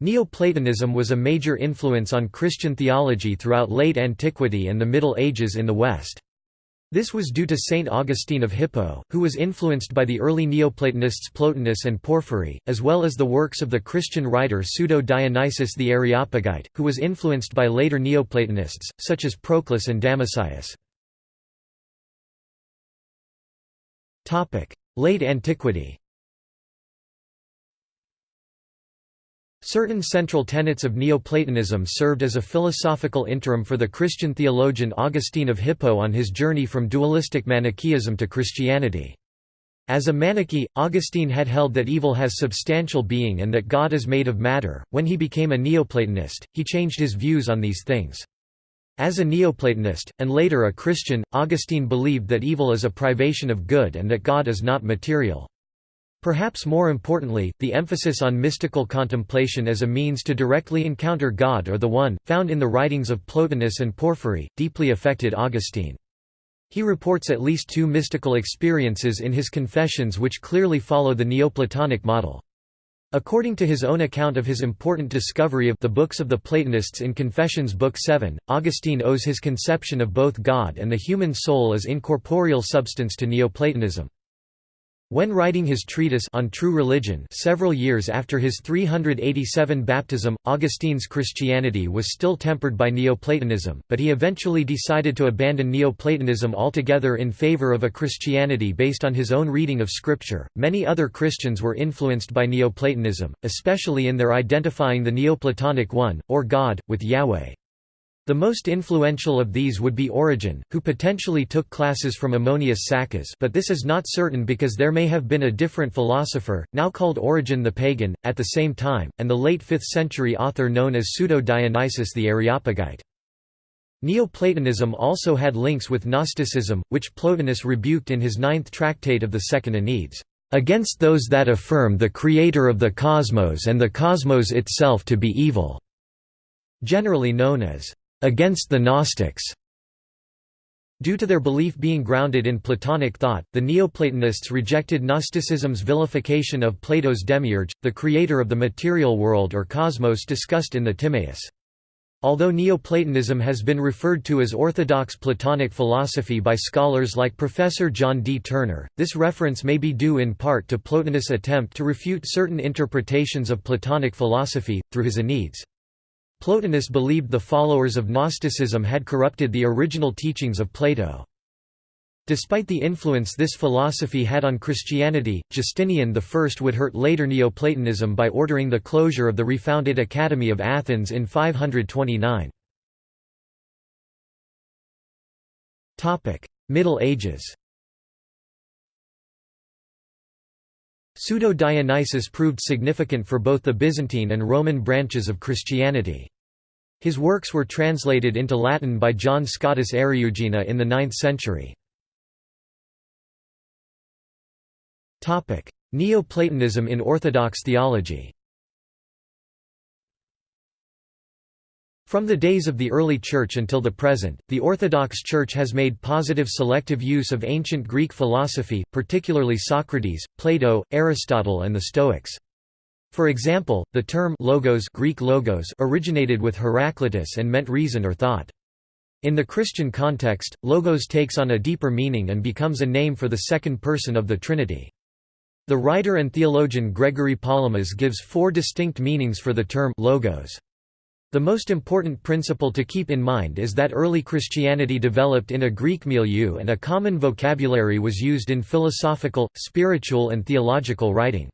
Neoplatonism was a major influence on Christian theology throughout late antiquity and the Middle Ages in the West. This was due to Saint Augustine of Hippo, who was influenced by the early Neoplatonists Plotinus and Porphyry, as well as the works of the Christian writer Pseudo-Dionysius the Areopagite, who was influenced by later Neoplatonists, such as Proclus and Damascius. Late antiquity Certain central tenets of Neoplatonism served as a philosophical interim for the Christian theologian Augustine of Hippo on his journey from dualistic Manichaeism to Christianity. As a Manichee, Augustine had held that evil has substantial being and that God is made of matter. When he became a Neoplatonist, he changed his views on these things. As a Neoplatonist, and later a Christian, Augustine believed that evil is a privation of good and that God is not material. Perhaps more importantly, the emphasis on mystical contemplation as a means to directly encounter God or the One, found in the writings of Plotinus and Porphyry, deeply affected Augustine. He reports at least two mystical experiences in his Confessions which clearly follow the Neoplatonic model. According to his own account of his important discovery of the books of the Platonists in Confessions Book 7, Augustine owes his conception of both God and the human soul as incorporeal substance to Neoplatonism. When writing his treatise on true religion several years after his 387 baptism, Augustine's Christianity was still tempered by Neoplatonism, but he eventually decided to abandon Neoplatonism altogether in favor of a Christianity based on his own reading of Scripture. Many other Christians were influenced by Neoplatonism, especially in their identifying the Neoplatonic One, or God, with Yahweh. The most influential of these would be Origen, who potentially took classes from Ammonius Saccas but this is not certain because there may have been a different philosopher, now called Origen the Pagan, at the same time, and the late 5th century author known as Pseudo-Dionysius the Areopagite. Neoplatonism also had links with Gnosticism, which Plotinus rebuked in his ninth tractate of the Second Enneads, "...against those that affirm the creator of the cosmos and the cosmos itself to be evil." Generally known as against the Gnostics. Due to their belief being grounded in Platonic thought, the Neoplatonists rejected Gnosticism's vilification of Plato's demiurge, the creator of the material world or cosmos discussed in the Timaeus. Although Neoplatonism has been referred to as orthodox Platonic philosophy by scholars like Professor John D. Turner, this reference may be due in part to Plotinus' attempt to refute certain interpretations of Platonic philosophy, through his Enneads. Plotinus believed the followers of Gnosticism had corrupted the original teachings of Plato. Despite the influence this philosophy had on Christianity, Justinian I would hurt later Neoplatonism by ordering the closure of the refounded Academy of Athens in 529. Middle Ages Pseudo-Dionysius proved significant for both the Byzantine and Roman branches of Christianity. His works were translated into Latin by John Scotus Eriugena in the 9th century. Neoplatonism in Orthodox theology From the days of the early Church until the present, the Orthodox Church has made positive selective use of ancient Greek philosophy, particularly Socrates, Plato, Aristotle and the Stoics. For example, the term logos Greek logos originated with Heraclitus and meant reason or thought. In the Christian context, logos takes on a deeper meaning and becomes a name for the second person of the Trinity. The writer and theologian Gregory Palamas gives four distinct meanings for the term logos. The most important principle to keep in mind is that early Christianity developed in a Greek milieu and a common vocabulary was used in philosophical, spiritual and theological writing.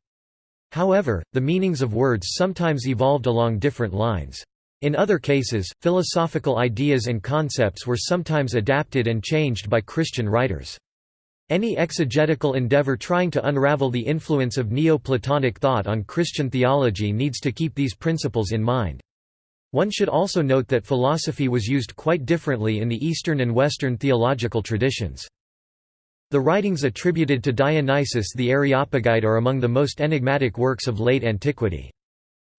However, the meanings of words sometimes evolved along different lines. In other cases, philosophical ideas and concepts were sometimes adapted and changed by Christian writers. Any exegetical endeavor trying to unravel the influence of Neoplatonic thought on Christian theology needs to keep these principles in mind. One should also note that philosophy was used quite differently in the Eastern and Western theological traditions. The writings attributed to Dionysius the Areopagite are among the most enigmatic works of late antiquity.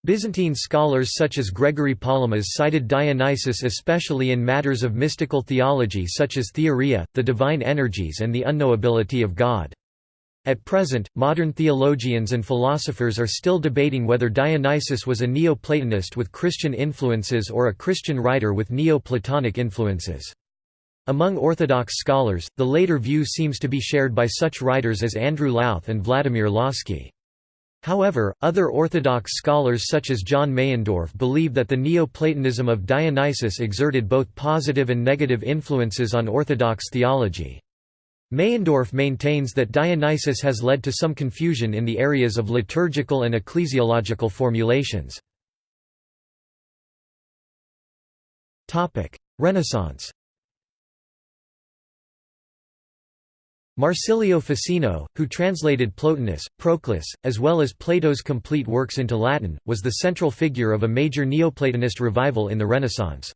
Byzantine scholars such as Gregory Palamas cited Dionysius especially in matters of mystical theology such as theoria, the divine energies and the unknowability of God. At present, modern theologians and philosophers are still debating whether Dionysius was a Neoplatonist with Christian influences or a Christian writer with Neoplatonic influences. Among Orthodox scholars, the later view seems to be shared by such writers as Andrew Louth and Vladimir Lossky. However, other Orthodox scholars such as John Meyendorff believe that the Neoplatonism of Dionysius exerted both positive and negative influences on Orthodox theology. Meyendorff maintains that Dionysius has led to some confusion in the areas of liturgical and ecclesiological formulations. Renaissance Marsilio Ficino, who translated Plotinus, Proclus, as well as Plato's complete works into Latin, was the central figure of a major Neoplatonist revival in the Renaissance.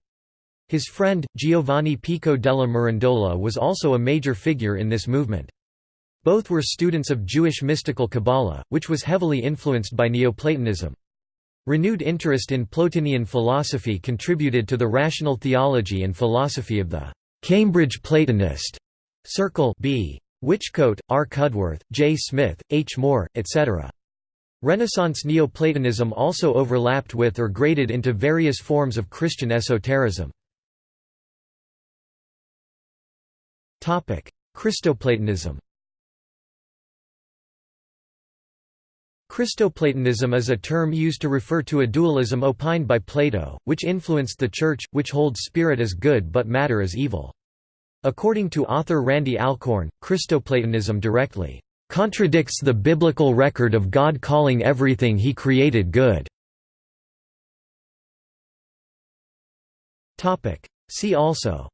His friend, Giovanni Pico della Mirandola was also a major figure in this movement. Both were students of Jewish mystical Kabbalah, which was heavily influenced by Neoplatonism. Renewed interest in Plotinian philosophy contributed to the rational theology and philosophy of the Cambridge Platonist circle B. Whichcote, R. Cudworth, J. Smith, H. More, etc. Renaissance Neoplatonism also overlapped with or graded into various forms of Christian esotericism. Christoplatonism Christoplatonism is a term used to refer to a dualism opined by Plato, which influenced the Church, which holds spirit as good but matter as evil. According to author Randy Alcorn, Christoplatonism directly contradicts the biblical record of God calling everything he created good. See also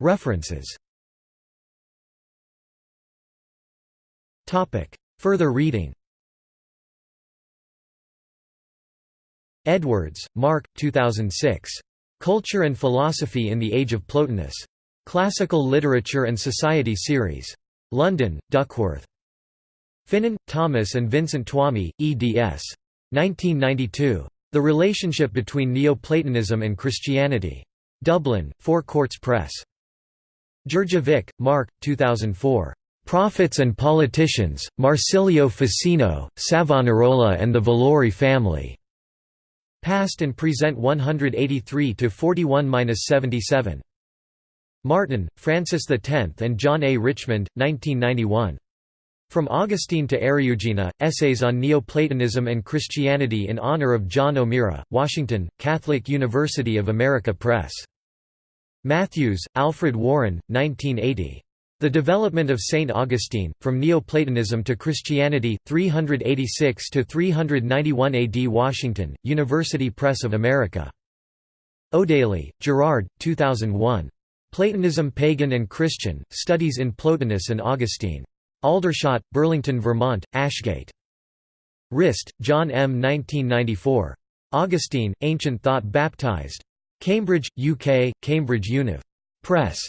References Further reading Edwards, Mark 2006. Culture and Philosophy in the Age of Plotinus. Classical Literature and Society Series. London, Duckworth. Finan, Thomas and Vincent Twomey, eds. 1992. The Relationship Between Neoplatonism and Christianity. Dublin, Four Courts Press. Jurdjevic, Mark, 2004. Prophets and Politicians, Marsilio Ficino, Savonarola and the Valori Family. Past and Present 183–41–77. Martin, Francis X and John A. Richmond, 1991. From Augustine to Eriugena, Essays on Neoplatonism and Christianity in honor of John O'Meara, Washington, Catholic University of America Press. Matthews, Alfred Warren, 1980. The Development of St. Augustine, From Neoplatonism to Christianity, 386–391 AD Washington, University Press of America. O'Daly, Gerard, 2001. Platonism Pagan and Christian, Studies in Plotinus and Augustine. Aldershot, Burlington, Vermont, Ashgate. Rist, John M. 1994. Augustine, Ancient Thought Baptized. Cambridge, UK, Cambridge Univ. Press.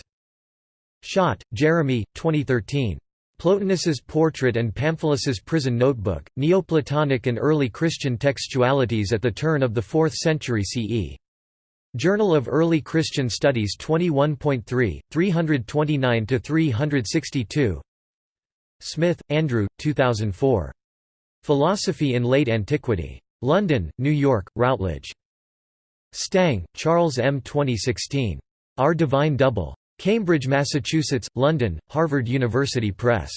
Schott, Jeremy, 2013. Plotinus's Portrait and Pamphilus's Prison Notebook, Neoplatonic and Early Christian Textualities at the Turn of the Fourth Century CE. Journal of Early Christian Studies 21.3, 329–362 Smith, Andrew, 2004. Philosophy in Late Antiquity. London, New York, Routledge. Stang, Charles M. 2016. Our Divine Double. Cambridge, Massachusetts, London, Harvard University Press.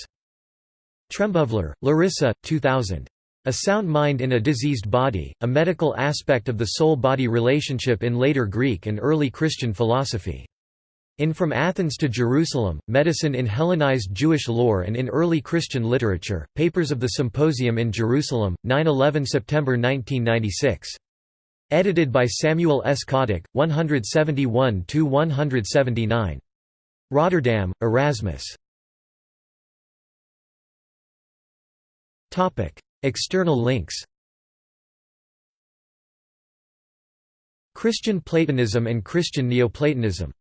Trembovler, Larissa, 2000. A Sound Mind in a Diseased Body, a Medical Aspect of the Soul-Body Relationship in Later Greek and Early Christian Philosophy. In From Athens to Jerusalem, Medicine in Hellenized Jewish Lore and in Early Christian Literature, Papers of the Symposium in Jerusalem, 9–11 September 1996. Edited by Samuel S. Kottek, 171–179. Rotterdam, Erasmus. External links Christian Platonism and Christian Neoplatonism